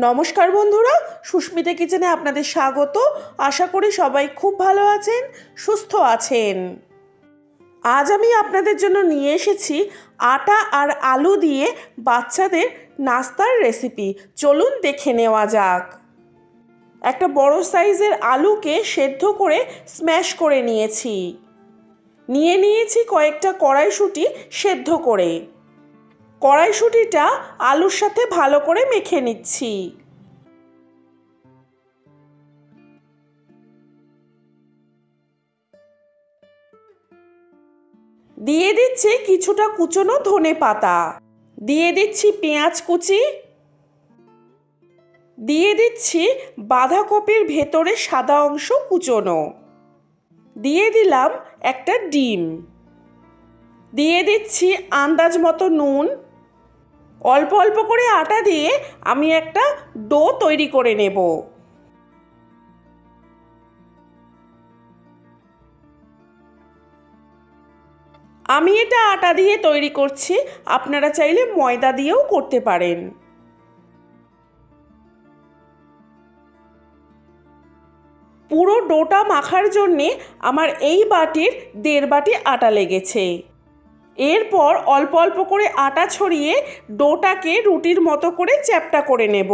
নমস্কার বন্ধুরা, সুস্মিতা কিচেনে আপনাদের স্বাগত। আশা করি সবাই খুব ভালো আছেন, সুস্থ আছেন। আজ আমি আপনাদের জন্য নিয়ে এসেছি আটা আর আলু দিয়ে বাচ্চাদের নাস্তার রেসিপি। চলুন দেখে নেওয়া যাক। একটা বড় সাইজের আলুকে সেদ্ধ করে স্ম্যাশ করে নিয়েছি। নিয়ে নিয়েছি কয়েকটা কড়াইশুঁটি সেদ্ধ করে। কড়াইশুঁটিটা আলুর সাথে ভালো করে মেখে নিচ্ছি। দিয়ে দিচ্ছি কিছুটা কুচনো ধনে পাতা। দিয়ে দিচ্ছি পেঁয়াজ কুচি। দিয়ে দিচ্ছি বাঁধাকপির ভেতরে সাদা অংশ কুচনো। দিয়ে দিলাম একটা ডিম। দিয়ে দিচ্ছি আন্দাজ মতো নুন। অল্প অল্প করে আটা দিয়ে আমি একটা ডো তৈরি করে নেব। আমি এটা আটা দিয়ে তৈরি করছি, আপনারা চাইলে ময়দা দিয়েও করতে পারেন। পুরো ডোটা মাখার জন্যে আমার এই বাটির দেড় বাটি আটা লেগেছে। এরপর অল্প অল্প করে আটা ছড়িয়ে ডোটাকে রুটির মতো করে চ্যাপটা করে নেব।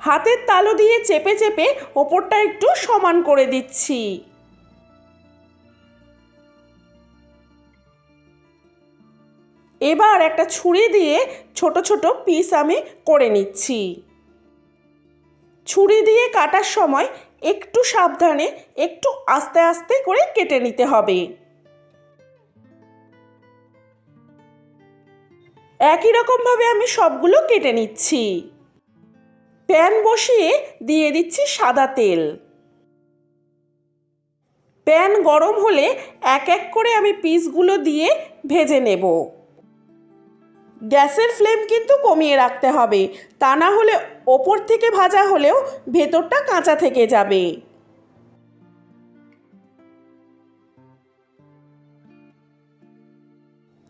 হাতের তালু দিয়ে চেপে চেপে ওপরটা একটু সমান করে দিচ্ছি। এবার একটা ছুরি দিয়ে ছোট ছোট পিস আমি করে নিচ্ছি। ছুরি দিয়ে কাটার সময় একটু সাবধানে একটু আস্তে আস্তে করে কেটে নিতে হবে। একই রকমভাবে আমি সবগুলো কেটে নিচ্ছি। প্যান বসিয়ে দিয়ে দিচ্ছি সাদা তেল। প্যান গরম হলে এক এক করে আমি পিসগুলো দিয়ে ভেজে নেব। গ্যাসের ফ্লেম কিন্তু কমিয়ে রাখতে হবে। তা না হলে ওপর থেকে ভাজা হলেও ভেতরটা কাঁচা থেকে যাবে।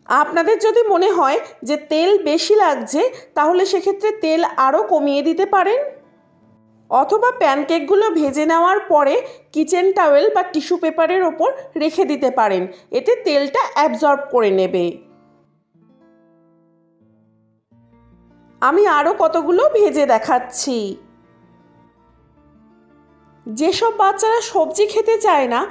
আপনাদের যদি মনে হয় যে তেল বেশি লাগছে, তাহলে সেক্ষেত্রে তেল আরও কমিয়ে দিতে পারেন। অথবা প্যানকেকগুলো ভেজে নেওয়ার পরে কিচেন টাওয়েল বা টিস্যু পেপারের ওপর রেখে দিতে পারেন। এতে তেলটা অ্যাবজর্ব করে নেবে। আমি আরও কতগুলো ভেজে দেখাচ্ছি। যেসব বাচ্চারা সবজি খেতে চায় না,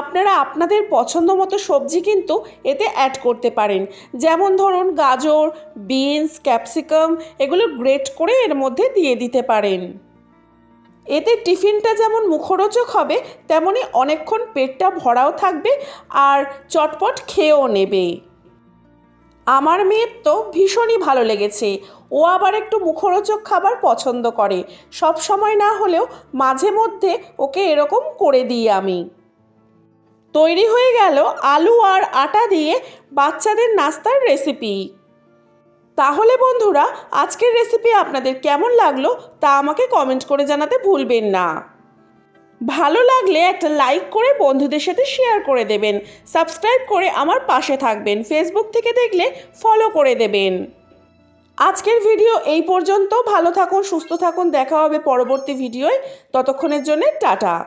আপনারা আপনাদের পছন্দ মতো সবজি কিন্তু এতে অ্যাড করতে পারেন। যেমন ধরুন গাজর বিনস ক্যাপসিকাম এগুলো গ্রেট করে এর মধ্যে দিয়ে দিতে পারেন। এতে টিফিনটা যেমন মুখরোচক হবে তেমনই অনেকক্ষণ পেটটা ভরাও থাকবে আর চটপট খেয়েও নেবে। আমার মেয়ের তো ভীষণই ভালো লেগেছে। ও আবার একটু মুখরোচক খাবার পছন্দ করে। সব সময় না হলেও মাঝে মধ্যে ওকে এরকম করে দিই আমি। তৈরি হয়ে গেল আলু আর আটা দিয়ে বাচ্চাদের নাস্তার রেসিপি তাহলে বন্ধুরা, আজকের রেসিপি আপনাদের কেমন লাগল তা আমাকে কমেন্ট করে জানাতে ভুলবেন না। ভালো লাগলে একটা লাইক করে বন্ধুদের সাথে শেয়ার করে দেবেন। সাবস্ক্রাইব করে আমার পাশে থাকবেন। ফেসবুক থেকে দেখলে ফলো করে দেবেন। আজকের ভিডিও এই পর্যন্ত। ভালো থাকুন, সুস্থ থাকুন। দেখা হবে পরবর্তী ভিডিওয় ততক্ষণের জন্য টাটা।